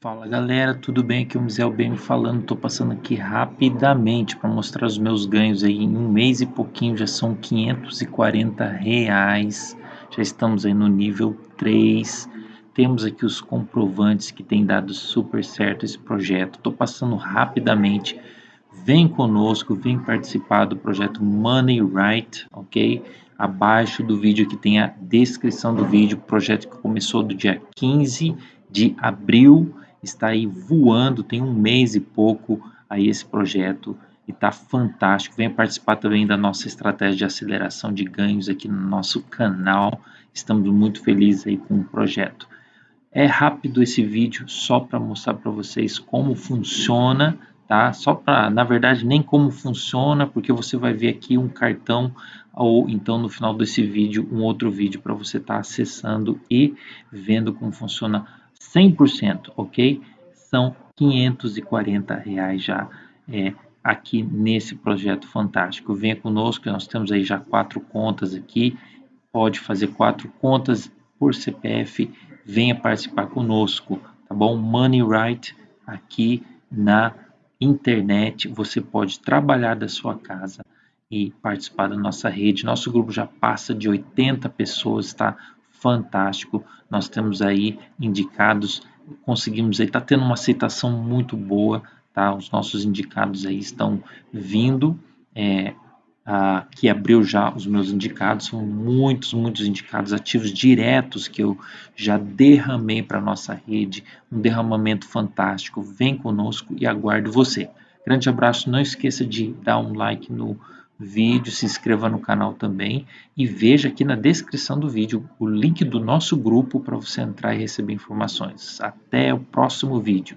Fala galera, tudo bem? Aqui é o Mizel BM falando, tô passando aqui rapidamente para mostrar os meus ganhos aí em um mês e pouquinho, já são 540 reais, já estamos aí no nível 3, temos aqui os comprovantes que tem dado super certo esse projeto, tô passando rapidamente, vem conosco, vem participar do projeto Money Right, ok? Abaixo do vídeo aqui tem a descrição do vídeo, projeto que começou do dia 15 de abril, está aí voando, tem um mês e pouco aí esse projeto e está fantástico. Venha participar também da nossa estratégia de aceleração de ganhos aqui no nosso canal. Estamos muito felizes aí com o projeto. É rápido esse vídeo só para mostrar para vocês como funciona, tá? Só para, na verdade, nem como funciona, porque você vai ver aqui um cartão ou então no final desse vídeo um outro vídeo para você estar tá acessando e vendo como funciona 100%, ok? São 540 reais já é, aqui nesse projeto fantástico. Venha conosco, nós temos aí já quatro contas aqui, pode fazer quatro contas por CPF, venha participar conosco, tá bom? Money Right aqui na internet, você pode trabalhar da sua casa e participar da nossa rede. Nosso grupo já passa de 80 pessoas, tá? Fantástico. Nós temos aí indicados, conseguimos aí, está tendo uma aceitação muito boa, tá? Os nossos indicados aí estão vindo, é, a, que abriu já os meus indicados, são muitos, muitos indicados ativos diretos que eu já derramei para nossa rede, um derramamento fantástico. Vem conosco e aguardo você. Grande abraço, não esqueça de dar um like no vídeo, se inscreva no canal também e veja aqui na descrição do vídeo o link do nosso grupo para você entrar e receber informações. Até o próximo vídeo.